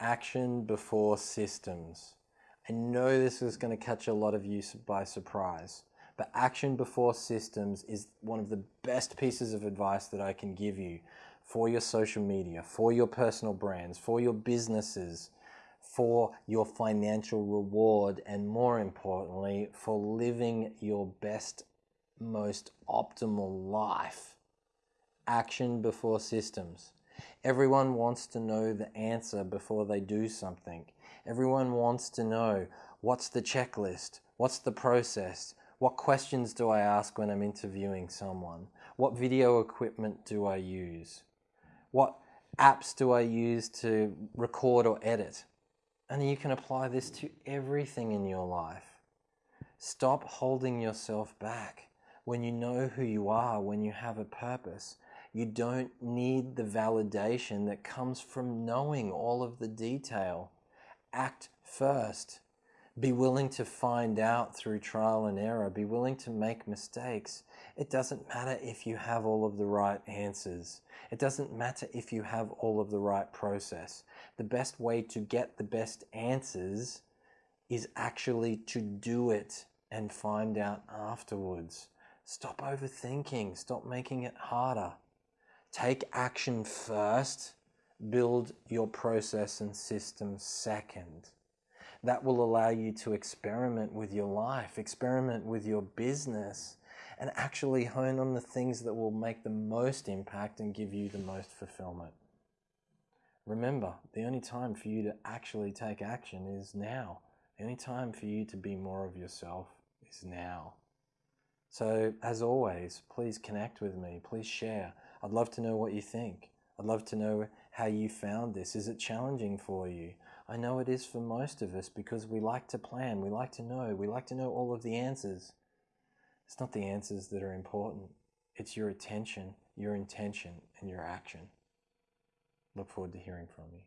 action before systems. I know this is going to catch a lot of you by surprise, but action before systems is one of the best pieces of advice that I can give you for your social media, for your personal brands, for your businesses, for your financial reward, and more importantly, for living your best, most optimal life. Action before systems. Everyone wants to know the answer before they do something. Everyone wants to know what's the checklist? What's the process? What questions do I ask when I'm interviewing someone? What video equipment do I use? What apps do I use to record or edit? And you can apply this to everything in your life. Stop holding yourself back. When you know who you are, when you have a purpose, you don't need the validation that comes from knowing all of the detail. Act first. Be willing to find out through trial and error. Be willing to make mistakes. It doesn't matter if you have all of the right answers. It doesn't matter if you have all of the right process. The best way to get the best answers is actually to do it and find out afterwards. Stop overthinking. Stop making it harder. Take action first, build your process and system second. That will allow you to experiment with your life, experiment with your business, and actually hone on the things that will make the most impact and give you the most fulfillment. Remember, the only time for you to actually take action is now. The only time for you to be more of yourself is now. So, as always, please connect with me. Please share. I'd love to know what you think. I'd love to know how you found this. Is it challenging for you? I know it is for most of us because we like to plan, we like to know, we like to know all of the answers. It's not the answers that are important, it's your attention, your intention, and your action. Look forward to hearing from you.